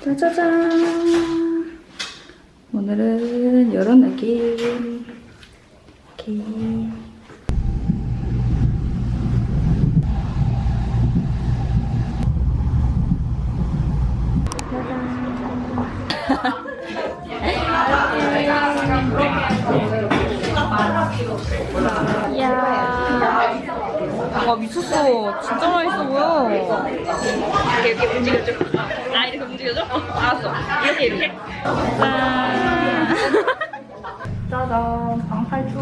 짜자잔. 오늘은 이런 느낌. 이렇게. 와 미쳤어. 진짜 맛있어 보여. 이렇게 움직여줘. 아 이렇게 움직여줘? 어, 알았어. 이렇게 이렇게. 짠. 짜잔. 방탈출.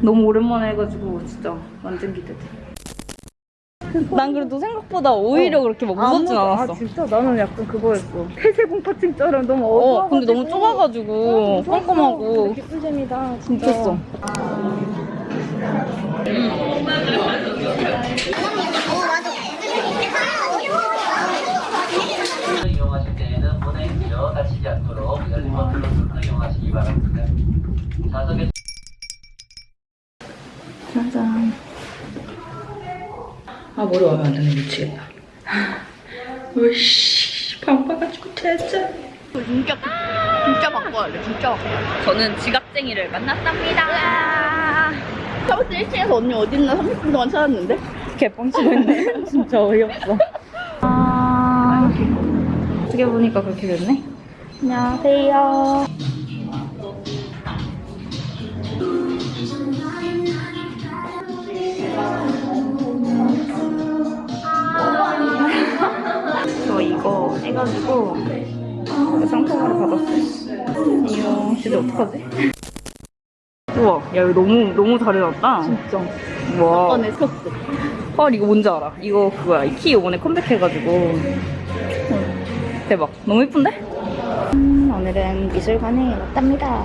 너무 오랜만에 해가지고 진짜 완전 기대돼. 난 그래도 생각보다 오히려 그렇게 막 무섭진 않았어. 아 진짜 나는 약간 그거였어. 폐쇄공포증처럼 너무 어, 어두워. 근데 너무 좁아가지고 깜깜하고 기쁜 잼이다. 미쳤어. 이용하실 때에는 문의지어 다치지 않도록 열린 버튼을 눌러 이용하시기 바랍니다. 좌석에 짜잔. 아 머리 와면 안 되네 미치겠다. 으씨 바빠가지고 진짜. 진짜 진짜 바꿔야 돼. 진짜 바꿔. 저는 지갑쟁이를 만났답니다. 주 1층에서 언니 어디 있나 30분 동안 찾았는데. 개뻥치고 있네. 진짜 어이없어. 아, 어떻게 보니까 그렇게 됐네. 안녕하세요. 저 이거 해가지고 상품으로 받았어요. 이거 진짜 어떡하지? 우와, 야 이거 너무 너무 잘 해놨다. 진짜. 와. 번에 켰어. 헐 이거 뭔지 알아? 이거 그거야 이 키 요번에 컴백해가지고 응. 대박 너무 예쁜데? 음, 오늘은 미술관에 왔답니다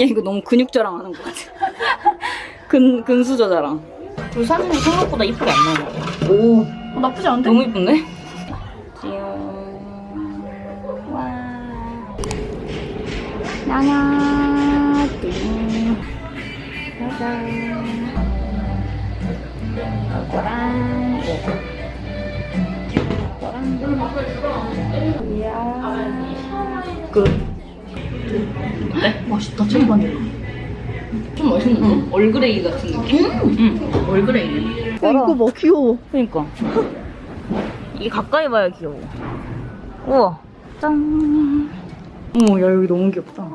야 이거 너무 근육 자랑하는 것 같아 근, 근수저 자랑 그 사진이 생각보다 이쁘게 안 나와 오 어, 나쁘지 않은데? 너무 이쁜데? 귀여워 와 나나 띵 짜잔 이거랑 이거랑 이야 끝 맛있다. 정말. 좀 맛있는데? 응. 얼그레이 같은 느낌? 응. 얼그레이. 야, 이거 뭐 귀여워. 그니까. 이게 가까이 봐야 귀여워. 우와. 짠. 어머, 야, 여기 너무 귀엽다.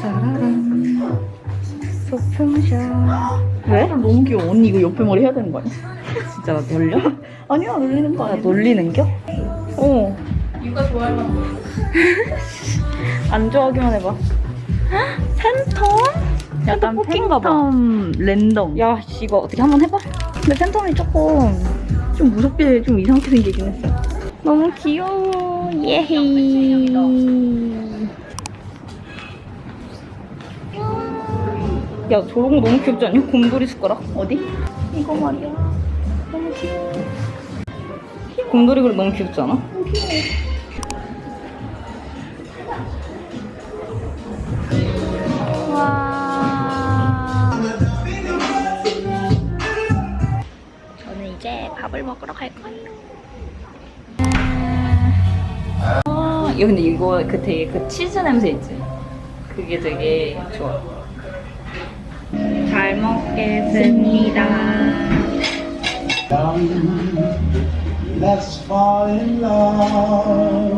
짜라란. 소품샵. 왜? 너무 귀여워. 언니 이거 옆에 머리 해야 되는 거 아니야? 진짜 나 놀려? 아니야, 놀리는 거나 아니야. 놀리는 겨? 어. 육아 좋아할 만한 거. 안 좋아하기만 해봐. 팬텀? 약간. 팬텀 랜덤. 야, 씨, 이거 어떻게 한번 해봐? 근데 팬텀이 조금 좀 무섭게 좀 이상하게 생기긴 했어. 너무 귀여워. 예헤이. 야, 저런 거 너무 귀엽지 않냐? 곰돌이 숟가락? 어디? 이거 말이야. 너무 귀여워. 곰돌이 그릇 너무 귀엽지 않아? 와. 밥을 먹으러 갈 거예요. 아, 야, 근데 이거 그 되게 그 치즈 냄새 있지? 그게 되게 좋아. 잘 먹겠습니다. Let's fall in love.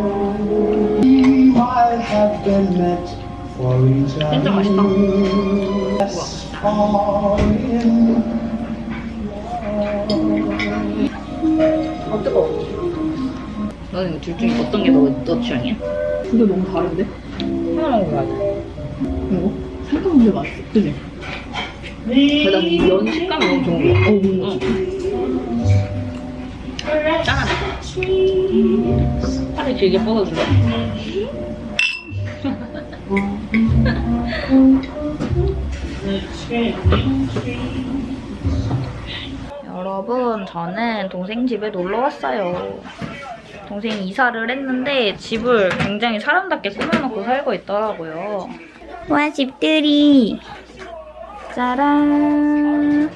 We might have been meant for each other. 진짜 맛있다. Fall 너는 둘 중에 어떤 게 너, 너 취향이야? 근데 너무 다른데? 하나 먹어야 돼. 이거? 생각보다 맛있어. 그지? 나는 면 식감이 너무 좋은 거야. 어, 뭔가. 짠하네. 팔을 길게 뻗어줄래? 여러분, 저는 동생 집에 놀러 왔어요. 동생이 이사를 했는데 집을 굉장히 사람답게 꾸며놓고 살고 있더라고요. 와, 집들이. 짜란.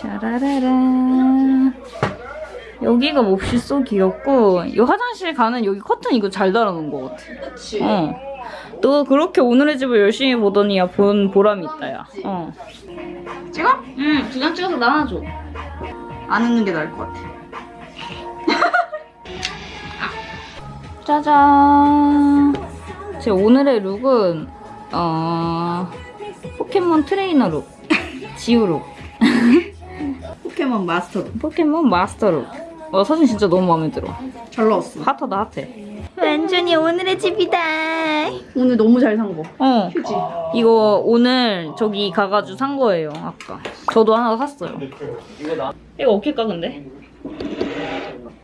짜라라란. 여기가 몹시 쏘 귀엽고 이 화장실 가는 여기 커튼 이거 잘 달아놓은 것 같아. 그치? 어. 너 그렇게 오늘의 집을 열심히 보더니 야 본 보람이 있다 야. 어. 찍어? 응. 두 장 찍어서 나눠줘. 안 웃는 게 나을 것 같아. 짜잔. 제 오늘의 룩은 어 포켓몬 트레이너 룩. 지우 룩. 포켓몬 마스터 포켓몬 마스터 룩. 와 사진 진짜 너무 마음에 들어. 잘 나왔어. 핫하다 핫해. 완전히 오늘의 집이다. 오늘 너무 잘 산 거. 어. 이거 오늘 저기 가가지고 산 거예요 아까. 저도 하나 샀어요. 이거 어깨까 근데?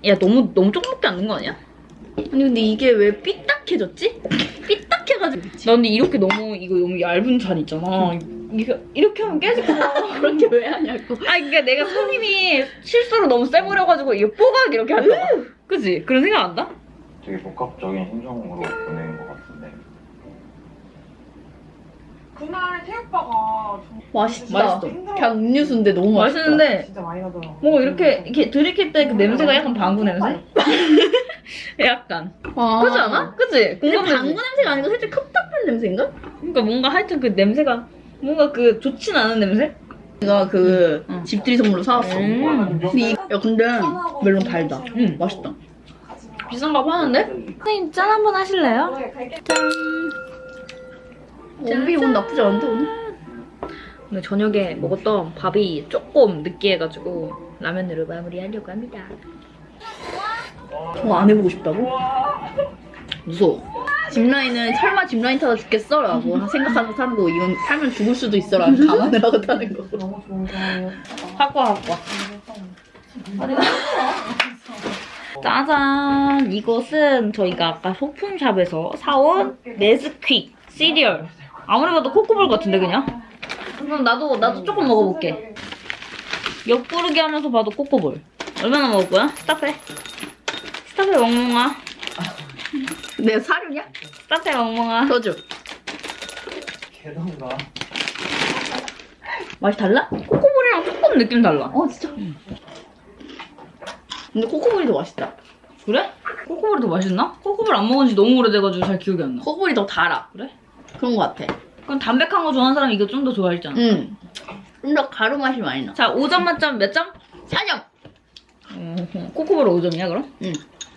야 너무 너무 조금밖에 안 된 거 아니야? 아니 근데 이게 왜 삐딱해졌지? 삐딱해가지고 나 근데 이렇게 너무 이거 너무 얇은 잔 있잖아. 이거 이렇게 하면 깨질 거. 그렇게 왜 하냐고. 아 그러니까 내가 손님이 실수로 너무 세버려가지고 이거 뽀각 이렇게 할까 봐. 그지? 그런 생각 안 나? 되게 복합적인 심정으로 보내 그날 태우빠가 맛있다. 맛있어. 그냥 음료수인데 너무 맛있다. 맛있는데 진짜 많이 나더라고. 뭐 이렇게 이렇게 들이킬 때 그 냄새가 약간 방구 냄새? 약간. 아. 그지 않아? 그지? 근데? 방구 냄새가 아니고 살짝 컵답한 냄새인가? 그러니까 뭔가 하여튼 그 냄새가 뭔가 그 좋진 않은 냄새? 내가 그 응. 집들이 선물로 사왔어. 음. 근데 이, 야 근데 멜론 달다. 응. 맛있다. 비싼가 봐 하는데? 선생님 짠 한번 하실래요? 짠. 원비 오늘 나쁘지 않은데 오늘? 오늘 저녁에 먹었던 밥이 조금 느끼해가지고 라면으로 마무리하려고 합니다. 저거 안 해보고 싶다고? 무서워. 짚라인은 설마 짚라인 타다 죽겠어? 라고 생각하고 타는 거 이건 타면 죽을 수도 있어 라는 감안을 하고 타는 거 너무 좋은 거. 학과 학과. 짜잔! 이것은 저희가 아까 소품샵에서 사온 네스퀵 시리얼. 아무리 봐도 코코볼 같은데 그냥? 그럼 나도 나도 조금 먹어볼게. 옆구르기 하면서 봐도 코코볼. 얼마나 먹을 거야? 스탑해. 스탑해 멍멍아. 내 사료냐? 스탑해 멍멍아. 더 줘. 개던가 맛이 달라? 코코볼이랑 조금 느낌 달라. 어 진짜? 근데 코코볼이 더 맛있다. 그래? 코코볼이 더 맛있나? 코코볼 안 먹은 지 너무 오래돼가지고 잘 기억이 안 나. 코코볼이 더 달아. 그래? 그런 거 같아. 그럼 담백한 거 좋아하는 사람 이거 좀 더 좋아했잖아. 응. 좀 더 가루 맛이 많이 나. 자, 5점 만점 몇 점? 4점! 음, 코코볼 5점이야, 그럼? 응.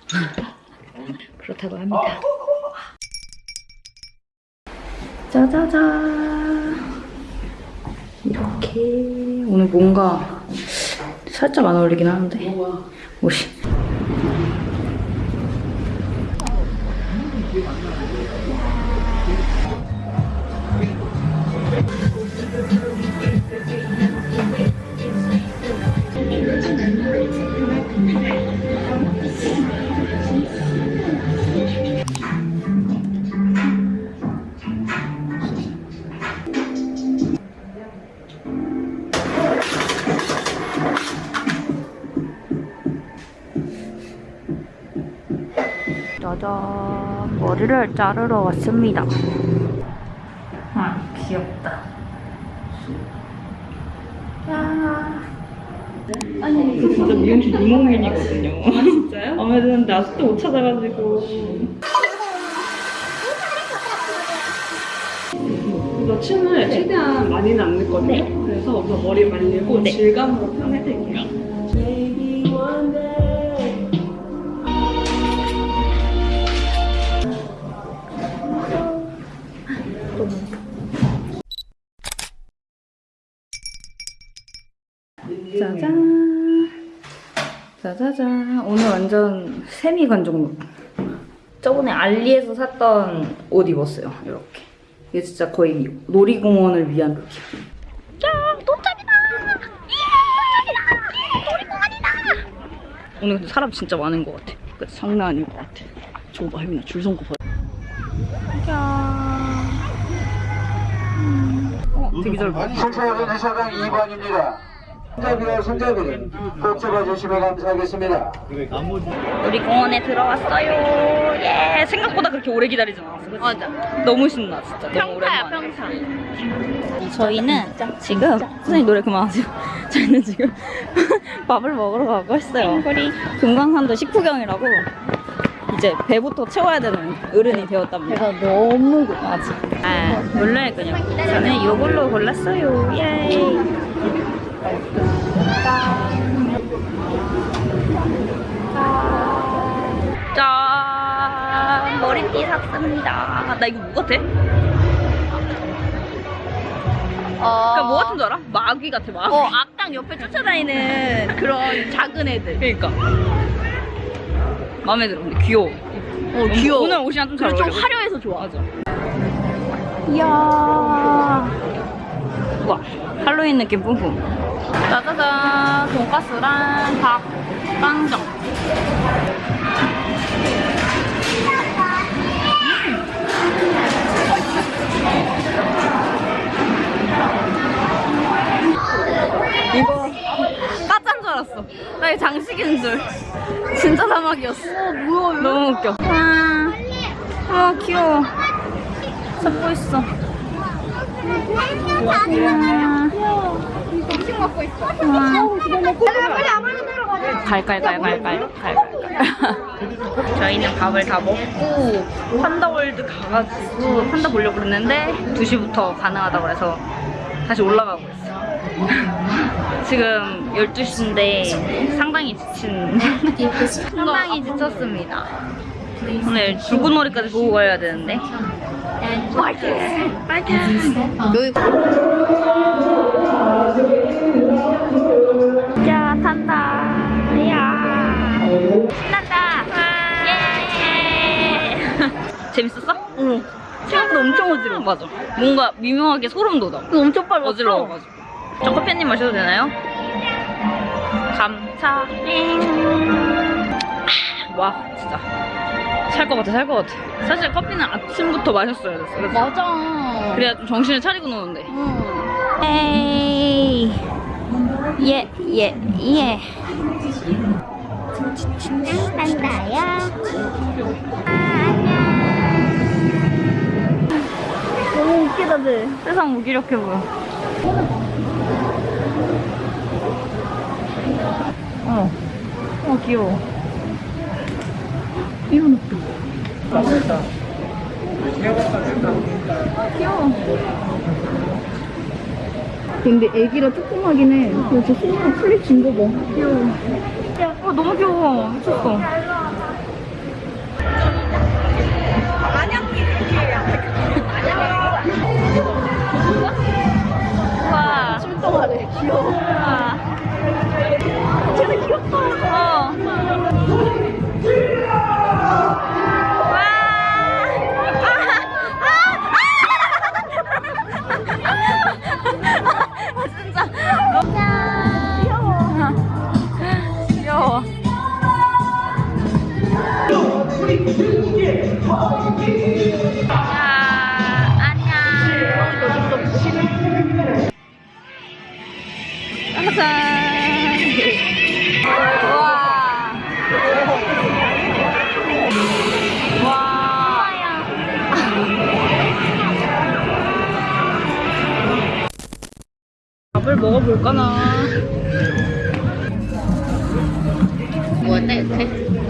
그렇다고 합니다. 짜자잔. 이렇게. 오늘 뭔가 살짝 안 어울리긴 하는데. 옷이. 짜잔. 머리를 자르러 왔습니다. 아, 귀엽다. 아니, 그 진짜 미용실 이목민이거든요. 아, 진짜요? 마음에 드는데 아직도 못 찾아가지고. 그래서 춤을 최대한 많이는 안 넣거든요. 그래서 우선 머리 말리고 질감으로 표현해드릴게요. 짜자잔. 오늘 완전 세미 관종룩. 저번에 알리에서 샀던 옷 입었어요. 이렇게. 이게 진짜 거의 놀이공원을 위한 룩이야. 짠! 도착이다! 예! 도착이다! 놀이공원이다! 오늘 근데 사람 진짜 많은 것 같아. 그치, 장난 아닐 것 같아. 저거 봐, 혜민아, 줄 선거 봐. 어, 되게 잘 봐. 순천역은 회사당 2번입니다. 손잡이와 손잡이는 꼭 잡아주시면 감사하겠습니다. 우리 공원에 들어왔어요. 예, 생각보다 그렇게 오래 기다리지 않았어. 그치? 맞아. 너무 신나, 진짜. 너무 평타야, 오랜만에. 평타. 저희는 지금 선생님 노래 그만하세요. 저희는 지금 밥을 먹으러 가고 있어요. 금강산도 식후경이라고 이제 배부터 채워야 되는 어른이 되었답니다. 배가 너무 고파. 아, 몰라요 그냥. 저는 이걸로 골랐어요. 예. 짠 머리띠 샀습니다. 나 이거 뭐 같아? 그러니까 뭐 같은 줄 알아? 마귀 같아 마귀. 어, 악당 옆에 쫓아다니는 그런 작은 애들. 그러니까 마음에 들어. 근데 귀여워. 어, 귀여워. 오늘 옷이랑 좀잘 그리고 어울려. 좀 화려해서 좋아. 맞아. 이야. 와, 할로윈 느낌 뿜뿜. 짜자잔, 돈가스랑 밥, 빵정. 이거 까짠 줄 알았어. 나 이거 장식인 줄. 진짜 사막이었어. 뭐야, 너무 웃겨. 와, 아 귀여워. 잡고 있어. 갈갈갈갈갈 갈갈갈. 저희는 밥을 다 먹고 판다월드 가가지고 판다 보려고 그랬는데 2시부터 가능하다고 해서 다시 올라가고 있어요. 지금 12시인데 상당히 지친 상당히 지쳤습니다. 오늘 불꽃놀이까지 보고 가야 되는데 파이팅! 파이팅! 여기 야 탄다 야 신난다 예 재밌었어? 응. 생각보다 엄청 어지러워 맞아 뭔가 미묘하게 소름 돋아 엄청 빨랐어. 어지러워가지고 저 커피 한입 마셔도 되나요? 감사해 와 진짜 살 것 같아 살 것 같아 사실 커피는 아침부터 마셨어야 됐어 그래서 맞아. 그래야 좀 정신을 차리고 노는데 응. 에이 예, 예, 예. 한다야. 너무 웃기다들. 세상 무기력해 보여. 어. 어, 귀여워. 이런 웃겨. 귀여워. 근데 애기라 조그마긴 해. 저 손으로 풀리 진 거 봐. 귀여워. 어, 너무 귀여워. 미쳤어. 와. 출동하래. 귀여워. 와. 진짜 귀엽다.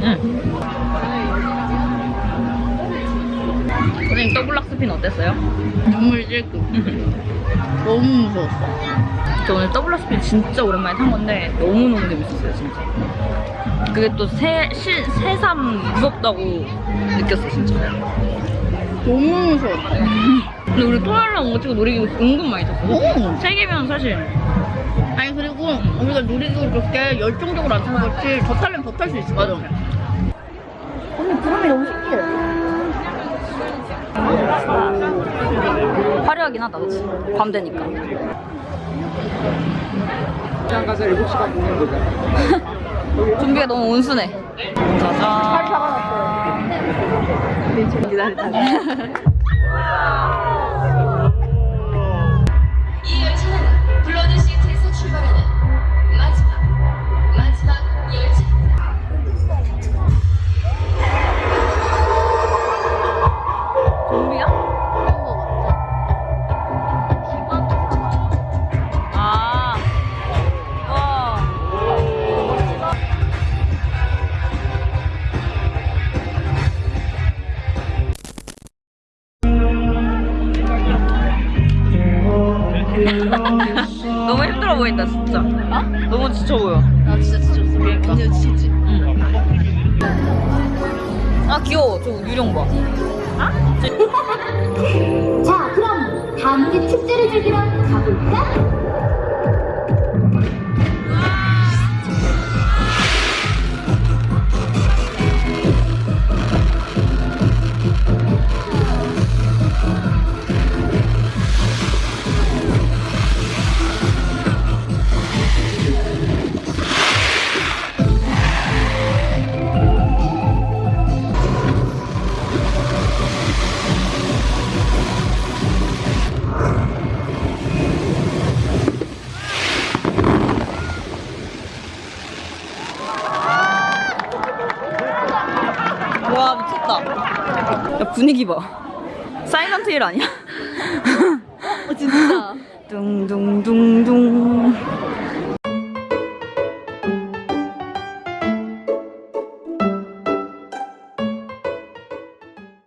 응. 선생님 더블락 스핀 어땠어요? 눈물 찔끔. 너무 무서웠어. 저 오늘 더블락 스핀 진짜 오랜만에 탄 건데 너무너무 재밌었어요 진짜. 그게 또 새, 시, 새삼 무섭다고 느꼈어 진짜. 너무 무서웠어. 근데 우리 토요일날 온 거 치고 놀이기구 은근 많이 탔어. 오. 세 개면 사실 그리고 우리가 놀이기구 그렇게 열정적으로 안 타는 거지 더 타려면 더 탈 수 있을 것 같아. 언니 구름이 너무 신기해. 화려하긴 하다, 그치? 밤 되니까. 시장 가서 7시간 보면 되잖아. 좀비가 너무 온순해. 짜잔. 이 귀여워. 저 유령 봐. 자, 그럼 다 함께 축제를 즐기러 가볼까? 분위기 봐. 사이런트 힐 아니야? 어, 진짜. 둥둥둥둥.